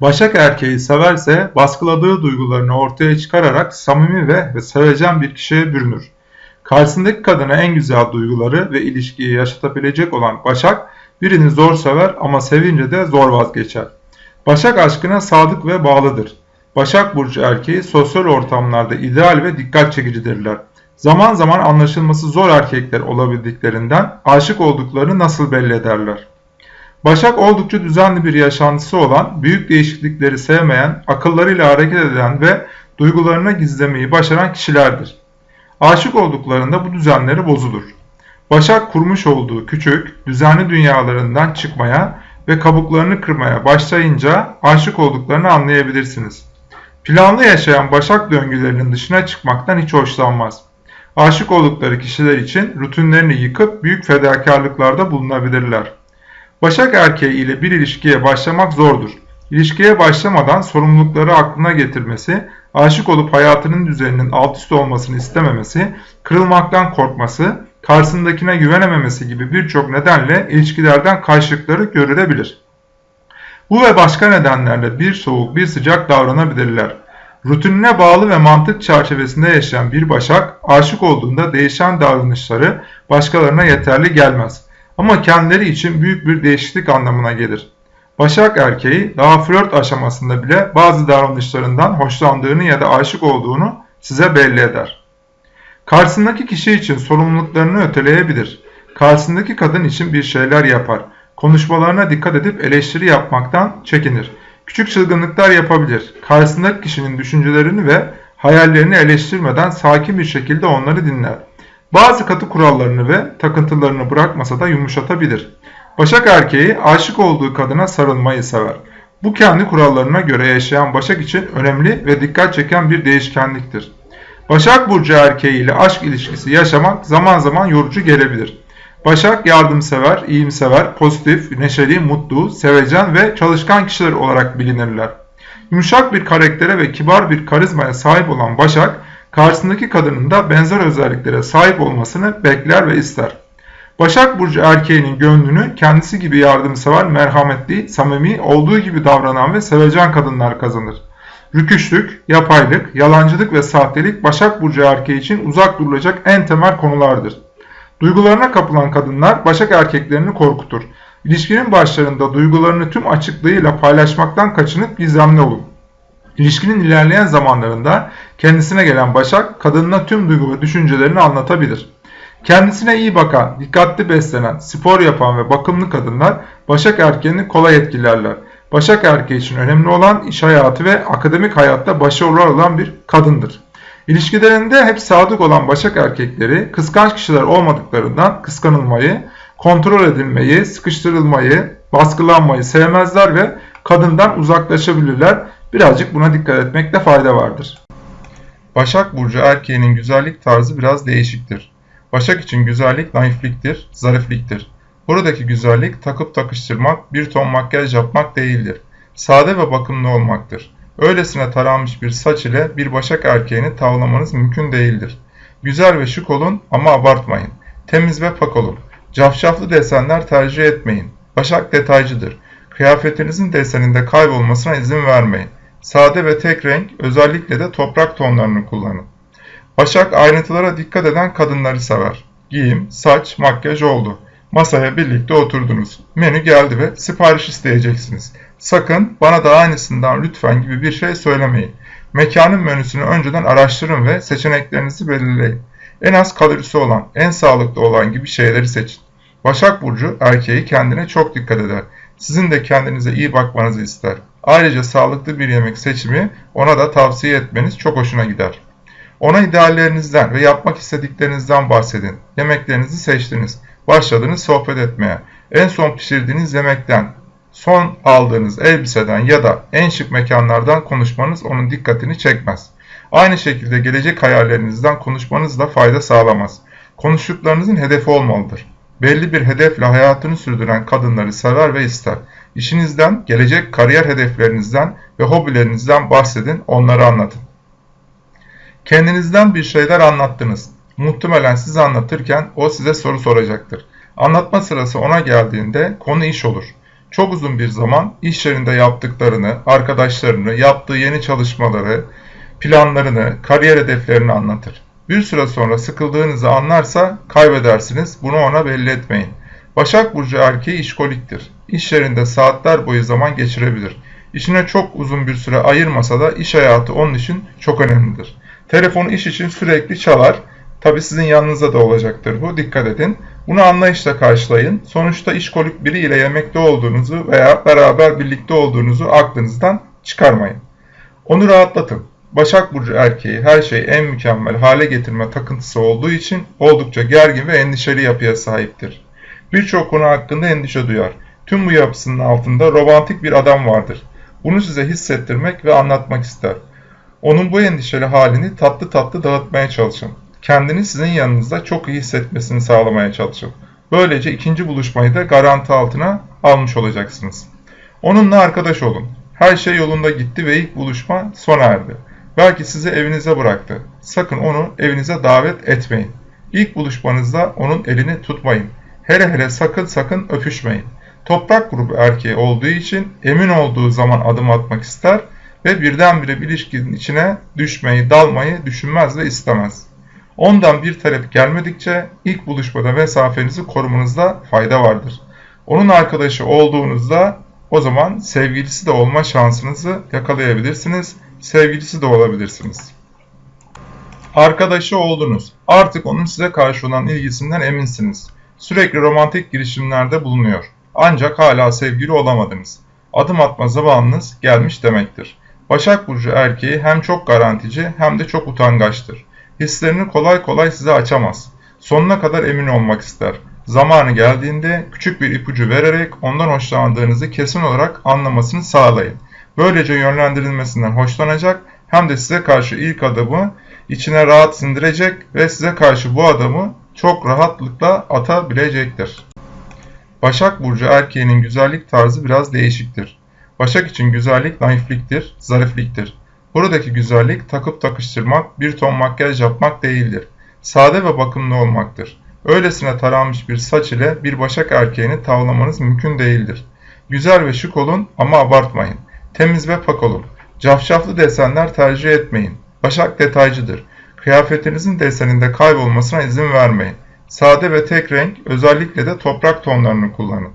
Başak erkeği severse baskıladığı duygularını ortaya çıkararak samimi ve, ve sevecen bir kişiye bürünür. Karşısındaki kadına en güzel duyguları ve ilişkiyi yaşatabilecek olan Başak birini zor sever ama sevince de zor vazgeçer. Başak aşkına sadık ve bağlıdır. Başak Burcu erkeği sosyal ortamlarda ideal ve dikkat çekicidirler. Zaman zaman anlaşılması zor erkekler olabildiklerinden aşık olduklarını nasıl belli ederler? Başak oldukça düzenli bir yaşantısı olan, büyük değişiklikleri sevmeyen, akıllarıyla hareket eden ve duygularını gizlemeyi başaran kişilerdir. Aşık olduklarında bu düzenleri bozulur. Başak kurmuş olduğu küçük, düzenli dünyalarından çıkmaya ve kabuklarını kırmaya başlayınca aşık olduklarını anlayabilirsiniz. Planlı yaşayan Başak döngülerinin dışına çıkmaktan hiç hoşlanmaz. Aşık oldukları kişiler için rutinlerini yıkıp büyük fedakarlıklarda bulunabilirler. Başak erkeği ile bir ilişkiye başlamak zordur. İlişkiye başlamadan sorumlulukları aklına getirmesi, aşık olup hayatının düzeninin alt üst olmasını istememesi, kırılmaktan korkması, karşısındakine güvenememesi gibi birçok nedenle ilişkilerden karşılıkları görülebilir. Bu ve başka nedenlerle bir soğuk bir sıcak davranabilirler. Rutinine bağlı ve mantık çerçevesinde yaşayan bir başak aşık olduğunda değişen davranışları başkalarına yeterli gelmez. Ama kendileri için büyük bir değişiklik anlamına gelir. Başak erkeği daha flört aşamasında bile bazı davranışlarından hoşlandığını ya da aşık olduğunu size belli eder. Karşısındaki kişi için sorumluluklarını öteleyebilir. Karşısındaki kadın için bir şeyler yapar. Konuşmalarına dikkat edip eleştiri yapmaktan çekinir. Küçük çılgınlıklar yapabilir. Karşısındaki kişinin düşüncelerini ve hayallerini eleştirmeden sakin bir şekilde onları dinler. Bazı katı kurallarını ve takıntılarını bırakmasa da yumuşatabilir. Başak erkeği aşık olduğu kadına sarılmayı sever. Bu kendi kurallarına göre yaşayan Başak için önemli ve dikkat çeken bir değişkenliktir. Başak Burcu erkeği ile aşk ilişkisi yaşamak zaman zaman yorucu gelebilir. Başak yardımsever, iyimsever, pozitif, neşeli, mutlu, sevecen ve çalışkan kişiler olarak bilinirler. Yumuşak bir karaktere ve kibar bir karizmaya sahip olan Başak, karşısındaki kadının da benzer özelliklere sahip olmasını bekler ve ister. Başak Burcu erkeğinin gönlünü kendisi gibi yardımsever, merhametli, samimi, olduğu gibi davranan ve sevecen kadınlar kazanır. Rüküşlük, yapaylık, yalancılık ve sahtelik Başak Burcu erkeği için uzak durulacak en temel konulardır. Duygularına kapılan kadınlar Başak erkeklerini korkutur. İlişkinin başlarında duygularını tüm açıklığıyla paylaşmaktan kaçınıp gizemli olun. İlişkinin ilerleyen zamanlarında kendisine gelen Başak kadınına tüm duygu ve düşüncelerini anlatabilir. Kendisine iyi bakan, dikkatli beslenen, spor yapan ve bakımlı kadınlar Başak erkeğini kolay etkilerler. Başak erkeği için önemli olan iş hayatı ve akademik hayatta başarılı olan bir kadındır. İlişkilerinde hep sadık olan Başak erkekleri kıskanç kişiler olmadıklarından kıskanılmayı, kontrol edilmeyi, sıkıştırılmayı, baskılanmayı sevmezler ve kadından uzaklaşabilirler. Birazcık buna dikkat etmekte fayda vardır. Başak Burcu erkeğinin güzellik tarzı biraz değişiktir. Başak için güzellik naifliktir, zarifliktir. Buradaki güzellik takıp takıştırmak, bir ton makyaj yapmak değildir. Sade ve bakımlı olmaktır. Öylesine taranmış bir saç ile bir başak erkeğini tavlamanız mümkün değildir. Güzel ve şık olun ama abartmayın. Temiz ve pak olun. Cafcaflı desenler tercih etmeyin. Başak detaycıdır. Kıyafetinizin deseninde kaybolmasına izin vermeyin. Sade ve tek renk, özellikle de toprak tonlarını kullanın. Başak ayrıntılara dikkat eden kadınları sever. Giyim, saç, makyaj oldu. Masaya birlikte oturdunuz. Menü geldi ve sipariş isteyeceksiniz. Sakın bana da aynısından lütfen gibi bir şey söylemeyin. Mekanın menüsünü önceden araştırın ve seçeneklerinizi belirleyin. En az kalorisi olan, en sağlıklı olan gibi şeyleri seçin. Başak Burcu erkeği kendine çok dikkat eder. Sizin de kendinize iyi bakmanızı ister. Ayrıca sağlıklı bir yemek seçimi ona da tavsiye etmeniz çok hoşuna gider. Ona ideallerinizden ve yapmak istediklerinizden bahsedin. Yemeklerinizi seçtiniz. Başladınız sohbet etmeye. En son pişirdiğiniz yemekten, son aldığınız elbiseden ya da en şık mekanlardan konuşmanız onun dikkatini çekmez. Aynı şekilde gelecek hayallerinizden konuşmanız da fayda sağlamaz. Konuştuklarınızın hedefi olmalıdır. Belli bir hedefle hayatını sürdüren kadınları sever ve ister. İşinizden, gelecek kariyer hedeflerinizden ve hobilerinizden bahsedin, onları anlatın. Kendinizden bir şeyler anlattınız. Muhtemelen siz anlatırken o size soru soracaktır. Anlatma sırası ona geldiğinde konu iş olur. Çok uzun bir zaman iş yerinde yaptıklarını, arkadaşlarını, yaptığı yeni çalışmaları, planlarını, kariyer hedeflerini anlatır. Bir süre sonra sıkıldığınızı anlarsa kaybedersiniz. Bunu ona belli etmeyin. Başak Burcu erkeği işkoliktir. İş yerinde saatler boyu zaman geçirebilir. İşine çok uzun bir süre ayırmasa da iş hayatı onun için çok önemlidir. Telefonu iş için sürekli çalar. Tabi sizin yanınızda da olacaktır bu. Dikkat edin. Bunu anlayışla karşılayın. Sonuçta işkolik biri ile yemekte olduğunuzu veya beraber birlikte olduğunuzu aklınızdan çıkarmayın. Onu rahatlatın. Başak Burcu erkeği her şeyi en mükemmel hale getirme takıntısı olduğu için oldukça gergin ve endişeli yapıya sahiptir. Birçok konu hakkında endişe duyar. Tüm bu yapısının altında romantik bir adam vardır. Bunu size hissettirmek ve anlatmak ister. Onun bu endişeli halini tatlı tatlı dağıtmaya çalışın. Kendini sizin yanınızda çok iyi hissetmesini sağlamaya çalışın. Böylece ikinci buluşmayı da garanti altına almış olacaksınız. Onunla arkadaş olun. Her şey yolunda gitti ve ilk buluşma sona erdi. Belki sizi evinize bıraktı. Sakın onu evinize davet etmeyin. İlk buluşmanızda onun elini tutmayın. Hele hele sakın sakın öpüşmeyin. Toprak grubu erkeği olduğu için emin olduğu zaman adım atmak ister ve birdenbire bir ilişkinin içine düşmeyi, dalmayı düşünmez ve istemez. Ondan bir talep gelmedikçe ilk buluşmada mesafenizi korumanızda fayda vardır. Onun arkadaşı olduğunuzda o zaman sevgilisi de olma şansınızı yakalayabilirsiniz, sevgilisi de olabilirsiniz. Arkadaşı oldunuz. Artık onun size karşı olan ilgisinden eminsiniz. Sürekli romantik girişimlerde bulunuyor. Ancak hala sevgili olamadınız. Adım atma zamanınız gelmiş demektir. Başak Burcu erkeği hem çok garantici hem de çok utangaçtır. Hislerini kolay kolay size açamaz. Sonuna kadar emin olmak ister. Zamanı geldiğinde küçük bir ipucu vererek ondan hoşlandığınızı kesin olarak anlamasını sağlayın. Böylece yönlendirilmesinden hoşlanacak hem de size karşı ilk adımı içine rahat sindirecek ve size karşı bu adamı çok rahatlıkla atabilecektir. Başak Burcu erkeğinin güzellik tarzı biraz değişiktir. Başak için güzellik naifliktir, zarifliktir. Buradaki güzellik takıp takıştırmak, bir ton makyaj yapmak değildir. Sade ve bakımlı olmaktır. Öylesine taranmış bir saç ile bir başak erkeğini tavlamanız mümkün değildir. Güzel ve şık olun ama abartmayın. Temiz ve pak olun. Cafcaflı desenler tercih etmeyin. Başak detaycıdır. Kıyafetinizin deseninde kaybolmasına izin vermeyin. Sade ve tek renk, özellikle de toprak tonlarını kullanın.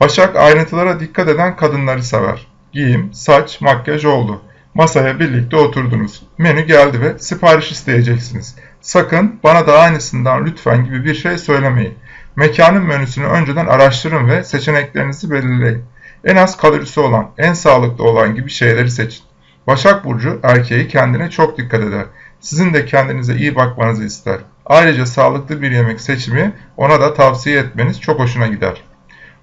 Başak ayrıntılara dikkat eden kadınları sever. Giyim, saç, makyaj oldu. Masaya birlikte oturdunuz. Menü geldi ve sipariş isteyeceksiniz. Sakın bana da aynısından lütfen gibi bir şey söylemeyin. Mekanın menüsünü önceden araştırın ve seçeneklerinizi belirleyin. En az kalorisi olan, en sağlıklı olan gibi şeyleri seçin. Başak Burcu erkeği kendine çok dikkat eder. Sizin de kendinize iyi bakmanızı ister. Ayrıca sağlıklı bir yemek seçimi ona da tavsiye etmeniz çok hoşuna gider.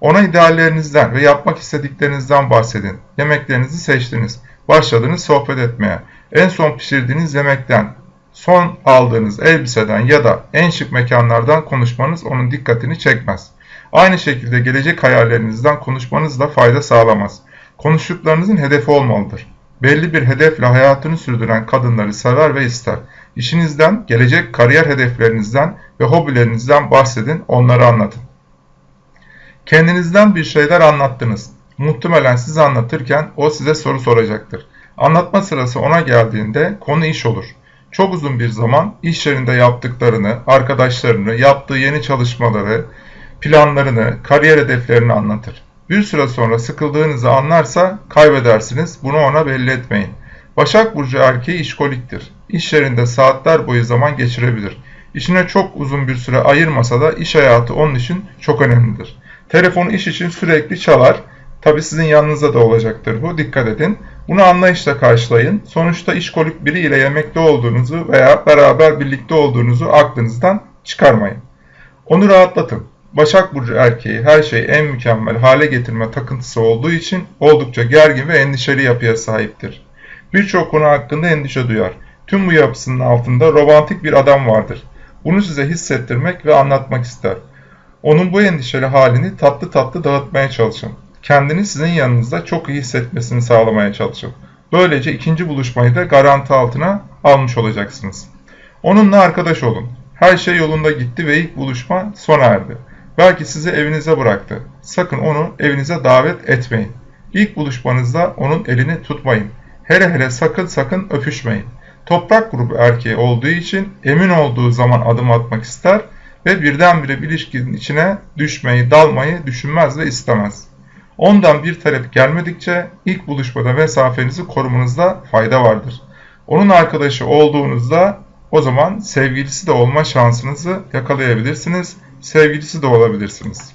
Ona ideallerinizden ve yapmak istediklerinizden bahsedin. Yemeklerinizi seçtiniz. Başladınız sohbet etmeye. En son pişirdiğiniz yemekten, son aldığınız elbiseden ya da en şık mekanlardan konuşmanız onun dikkatini çekmez. Aynı şekilde gelecek hayallerinizden konuşmanız da fayda sağlamaz. Konuştuklarınızın hedefi olmalıdır. Belli bir hedefle hayatını sürdüren kadınları sever ve ister. İşinizden, gelecek kariyer hedeflerinizden ve hobilerinizden bahsedin, onları anlatın. Kendinizden bir şeyler anlattınız. Muhtemelen siz anlatırken o size soru soracaktır. Anlatma sırası ona geldiğinde konu iş olur. Çok uzun bir zaman iş yerinde yaptıklarını, arkadaşlarını, yaptığı yeni çalışmaları, planlarını, kariyer hedeflerini anlatır. Bir süre sonra sıkıldığınızı anlarsa kaybedersiniz. Bunu ona belli etmeyin. Başak Burcu erkeği işkoliktir. İş yerinde saatler boyu zaman geçirebilir. İşine çok uzun bir süre ayırmasa da iş hayatı onun için çok önemlidir. Telefonu iş için sürekli çalar. Tabi sizin yanınızda da olacaktır bu. Dikkat edin. Bunu anlayışla karşılayın. Sonuçta işkolik biri ile yemekte olduğunuzu veya beraber birlikte olduğunuzu aklınızdan çıkarmayın. Onu rahatlatın. Başak Burcu erkeği her şeyi en mükemmel hale getirme takıntısı olduğu için oldukça gergin ve endişeli yapıya sahiptir. Birçok konu hakkında endişe duyar. Tüm bu yapısının altında romantik bir adam vardır. Bunu size hissettirmek ve anlatmak ister. Onun bu endişeli halini tatlı tatlı dağıtmaya çalışın. Kendini sizin yanınızda çok iyi hissetmesini sağlamaya çalışın. Böylece ikinci buluşmayı da garanti altına almış olacaksınız. Onunla arkadaş olun. Her şey yolunda gitti ve ilk buluşma sona erdi. Belki sizi evinize bıraktı. Sakın onu evinize davet etmeyin. İlk buluşmanızda onun elini tutmayın. Hele hele sakın sakın öpüşmeyin. Toprak grubu erkeği olduğu için emin olduğu zaman adım atmak ister ve birdenbire bir ilişkinin içine düşmeyi, dalmayı düşünmez ve istemez. Ondan bir talep gelmedikçe ilk buluşmada mesafenizi korumanızda fayda vardır. Onun arkadaşı olduğunuzda o zaman sevgilisi de olma şansınızı yakalayabilirsiniz, sevgilisi de olabilirsiniz.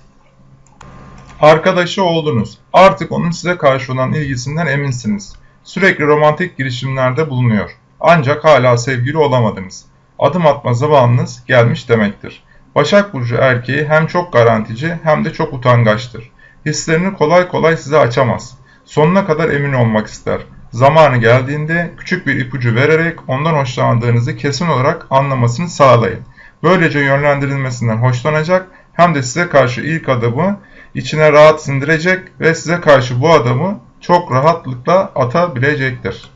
Arkadaşı oldunuz. Artık onun size karşı olan ilgisinden eminsiniz. Sürekli romantik girişimlerde bulunuyor. Ancak hala sevgili olamadınız. Adım atma zamanınız gelmiş demektir. Başak Burcu erkeği hem çok garantici hem de çok utangaçtır. Hislerini kolay kolay size açamaz. Sonuna kadar emin olmak ister. Zamanı geldiğinde küçük bir ipucu vererek ondan hoşlandığınızı kesin olarak anlamasını sağlayın. Böylece yönlendirilmesinden hoşlanacak hem de size karşı ilk adımı içine rahat sindirecek ve size karşı bu adamı çok rahatlıkla atabilecektir.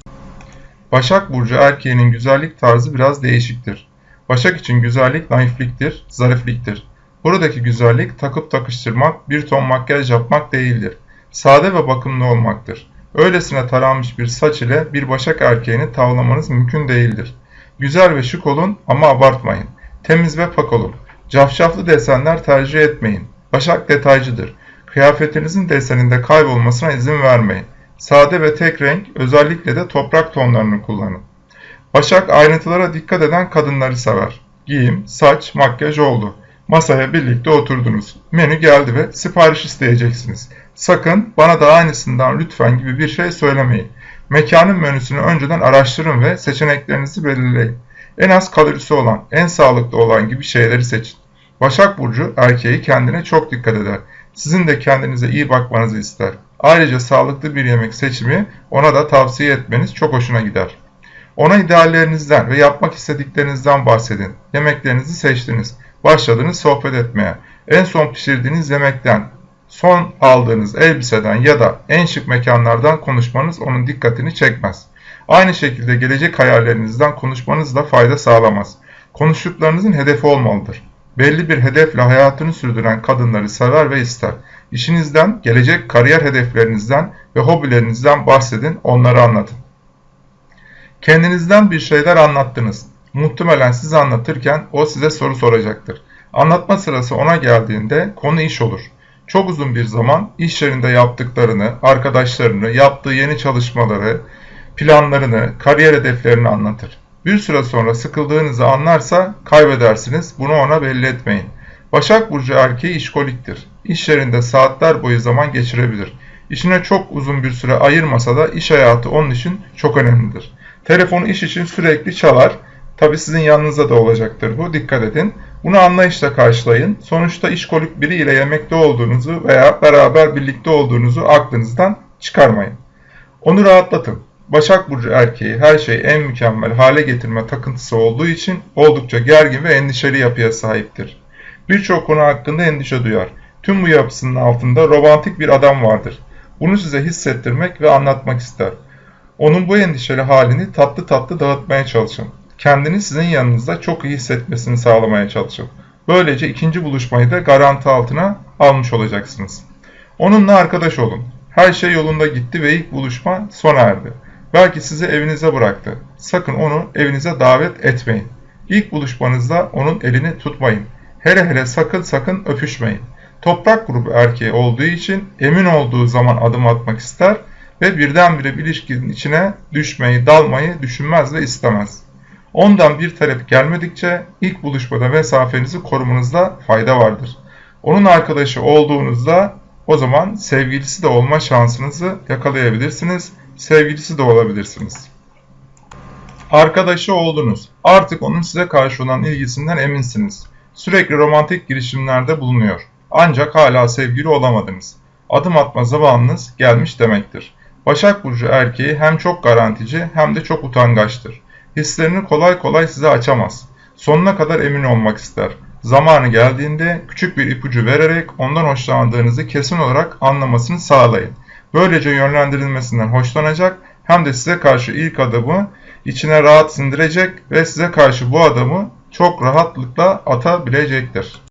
Başak Burcu erkeğinin güzellik tarzı biraz değişiktir. Başak için güzellik naifliktir, zarifliktir. Buradaki güzellik takıp takıştırmak, bir ton makyaj yapmak değildir. Sade ve bakımlı olmaktır. Öylesine taranmış bir saç ile bir başak erkeğini tavlamanız mümkün değildir. Güzel ve şık olun ama abartmayın. Temiz ve pak olun. Cafcaflı desenler tercih etmeyin. Başak detaycıdır. Kıyafetinizin deseninde kaybolmasına izin vermeyin. Sade ve tek renk, özellikle de toprak tonlarını kullanın. Başak ayrıntılara dikkat eden kadınları sever. Giyim, saç, makyaj oldu. Masaya birlikte oturdunuz. Menü geldi ve sipariş isteyeceksiniz. Sakın bana da aynısından lütfen gibi bir şey söylemeyin. Mekanın menüsünü önceden araştırın ve seçeneklerinizi belirleyin. En az kalorisi olan, en sağlıklı olan gibi şeyleri seçin. Başak Burcu erkeği kendine çok dikkat eder. Sizin de kendinize iyi bakmanızı ister. Ayrıca sağlıklı bir yemek seçimi ona da tavsiye etmeniz çok hoşuna gider. Ona ideallerinizden ve yapmak istediklerinizden bahsedin. Yemeklerinizi seçtiniz. Başladınız sohbet etmeye. En son pişirdiğiniz yemekten, son aldığınız elbiseden ya da en şık mekanlardan konuşmanız onun dikkatini çekmez. Aynı şekilde gelecek hayallerinizden konuşmanız da fayda sağlamaz. Konuştuklarınızın hedefi olmalıdır. Belli bir hedefle hayatını sürdüren kadınları sever ve ister. İşinizden, gelecek kariyer hedeflerinizden ve hobilerinizden bahsedin, onları anlatın. Kendinizden bir şeyler anlattınız. Muhtemelen siz anlatırken o size soru soracaktır. Anlatma sırası ona geldiğinde konu iş olur. Çok uzun bir zaman iş yerinde yaptıklarını, arkadaşlarını, yaptığı yeni çalışmaları, planlarını, kariyer hedeflerini anlatır. Bir süre sonra sıkıldığınızı anlarsa kaybedersiniz. Bunu ona belli etmeyin. Başak Burcu erkeği işkoliktir. İş yerinde saatler boyu zaman geçirebilir. İşine çok uzun bir süre ayırmasa da iş hayatı onun için çok önemlidir. Telefonu iş için sürekli çalar. Tabi sizin yanınızda da olacaktır bu. Dikkat edin. Bunu anlayışla karşılayın. Sonuçta işkolik biri ile yemekte olduğunuzu veya beraber birlikte olduğunuzu aklınızdan çıkarmayın. Onu rahatlatın. Başak Burcu erkeği her şeyi en mükemmel hale getirme takıntısı olduğu için oldukça gergin ve endişeli yapıya sahiptir. Birçok konu hakkında endişe duyar. Tüm bu yapısının altında romantik bir adam vardır. Bunu size hissettirmek ve anlatmak ister. Onun bu endişeli halini tatlı tatlı dağıtmaya çalışın. Kendini sizin yanınızda çok iyi hissetmesini sağlamaya çalışın. Böylece ikinci buluşmayı da garanti altına almış olacaksınız. Onunla arkadaş olun. Her şey yolunda gitti ve ilk buluşma sona erdi. Belki sizi evinize bıraktı. Sakın onu evinize davet etmeyin. İlk buluşmanızda onun elini tutmayın. Hele hele sakın sakın öpüşmeyin. Toprak grubu erkeği olduğu için emin olduğu zaman adım atmak ister ve birdenbire bir ilişkinin içine düşmeyi, dalmayı düşünmez ve istemez. Ondan bir talep gelmedikçe ilk buluşmada mesafenizi korumanızda fayda vardır. Onun arkadaşı olduğunuzda o zaman sevgilisi de olma şansınızı yakalayabilirsiniz, sevgilisi de olabilirsiniz. Arkadaşı oldunuz. Artık onun size karşı olan ilgisinden eminsiniz. Sürekli romantik girişimlerde bulunuyor. Ancak hala sevgili olamadınız. Adım atma zamanınız gelmiş demektir. Başak Burcu erkeği hem çok garantici hem de çok utangaçtır. Hislerini kolay kolay size açamaz. Sonuna kadar emin olmak ister. Zamanı geldiğinde küçük bir ipucu vererek ondan hoşlandığınızı kesin olarak anlamasını sağlayın. Böylece yönlendirilmesinden hoşlanacak hem de size karşı ilk adımı içine rahat sindirecek ve size karşı bu adamı çok rahatlıkla atabilecektir.